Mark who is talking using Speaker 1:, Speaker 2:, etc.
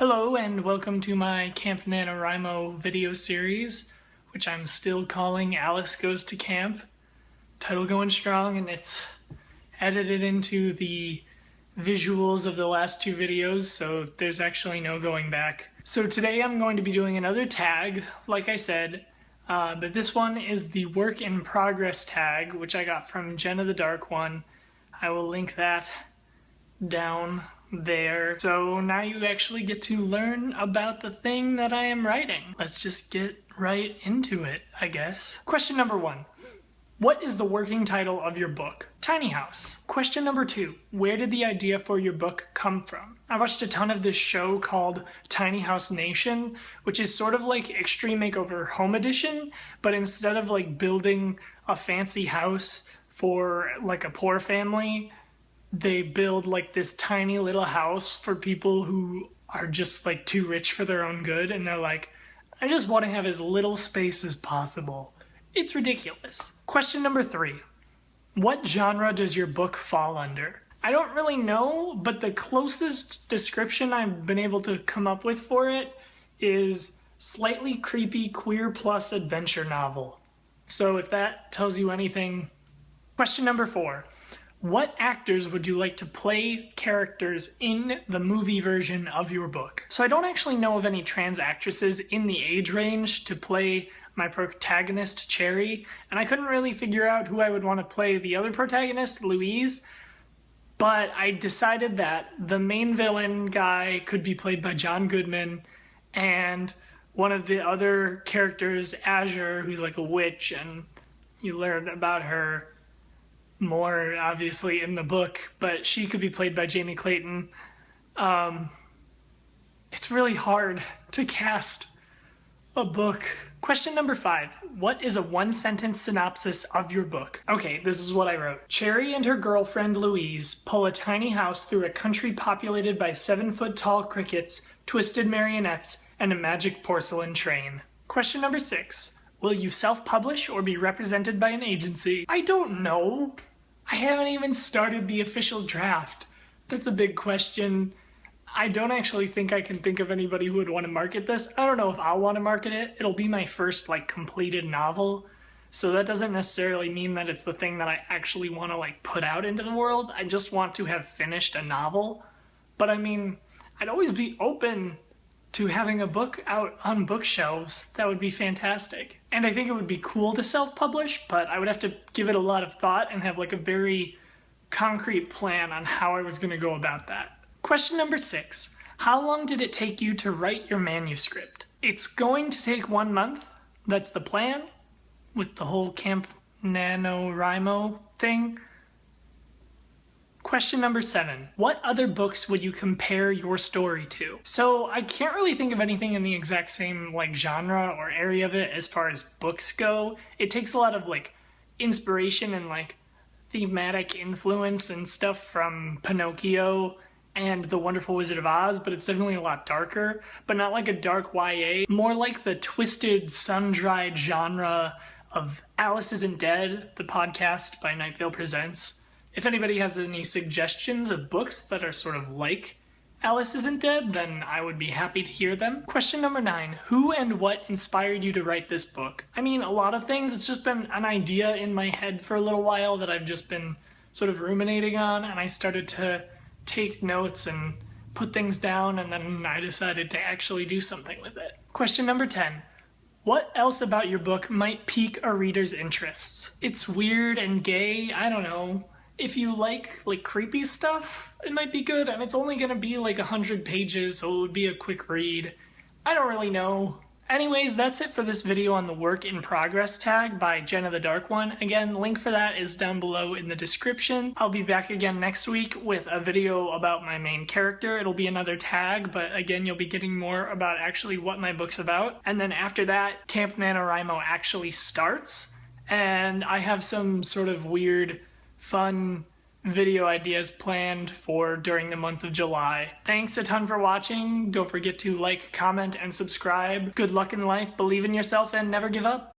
Speaker 1: Hello and welcome to my Camp NaNoWriMo video series, which I'm still calling Alice Goes to Camp. Title going strong and it's edited into the visuals of the last two videos, so there's actually no going back. So today I'm going to be doing another tag, like I said, uh, but this one is the work in progress tag, which I got from Jenna the Dark One. I will link that down there. So now you actually get to learn about the thing that I am writing. Let's just get right into it, I guess. Question number one. What is the working title of your book? Tiny House. Question number two. Where did the idea for your book come from? I watched a ton of this show called Tiny House Nation, which is sort of like Extreme Makeover Home Edition, but instead of like building a fancy house for like a poor family, they build like this tiny little house for people who are just like too rich for their own good and they're like I just want to have as little space as possible. It's ridiculous. Question number three. What genre does your book fall under? I don't really know, but the closest description I've been able to come up with for it is slightly creepy queer plus adventure novel. So if that tells you anything. Question number four. What actors would you like to play characters in the movie version of your book? So I don't actually know of any trans actresses in the age range to play my protagonist, Cherry, and I couldn't really figure out who I would want to play the other protagonist, Louise, but I decided that the main villain guy could be played by John Goodman, and one of the other characters, Azure, who's like a witch, and you learn about her more obviously in the book, but she could be played by Jamie Clayton. Um, it's really hard to cast a book. Question number five. What is a one sentence synopsis of your book? Okay, this is what I wrote. Cherry and her girlfriend Louise pull a tiny house through a country populated by seven foot tall crickets, twisted marionettes, and a magic porcelain train. Question number six. Will you self-publish or be represented by an agency? I don't know. I haven't even started the official draft. That's a big question. I don't actually think I can think of anybody who would want to market this. I don't know if I'll want to market it. It'll be my first like completed novel. So that doesn't necessarily mean that it's the thing that I actually want to like put out into the world. I just want to have finished a novel. But I mean, I'd always be open to having a book out on bookshelves, that would be fantastic. And I think it would be cool to self-publish, but I would have to give it a lot of thought and have like a very concrete plan on how I was going to go about that. Question number six. How long did it take you to write your manuscript? It's going to take one month. That's the plan with the whole Camp NaNoWriMo thing. Question number seven. What other books would you compare your story to? So I can't really think of anything in the exact same like genre or area of it as far as books go. It takes a lot of like inspiration and like thematic influence and stuff from Pinocchio and The Wonderful Wizard of Oz, but it's definitely a lot darker, but not like a dark YA, more like the twisted, sun-dried genre of Alice Isn't Dead, the podcast by Night Vale Presents. If anybody has any suggestions of books that are sort of like Alice Isn't Dead, then I would be happy to hear them. Question number nine, who and what inspired you to write this book? I mean, a lot of things. It's just been an idea in my head for a little while that I've just been sort of ruminating on, and I started to take notes and put things down, and then I decided to actually do something with it. Question number 10. What else about your book might pique a reader's interests? It's weird and gay, I don't know if you like like creepy stuff, it might be good. And it's only gonna be like a hundred pages, so it would be a quick read. I don't really know. Anyways, that's it for this video on the work in progress tag by Jenna the Dark One. Again, link for that is down below in the description. I'll be back again next week with a video about my main character. It'll be another tag, but again, you'll be getting more about actually what my book's about. And then after that, Camp NaNoWriMo actually starts, and I have some sort of weird fun video ideas planned for during the month of July. Thanks a ton for watching. Don't forget to like, comment, and subscribe. Good luck in life, believe in yourself, and never give up.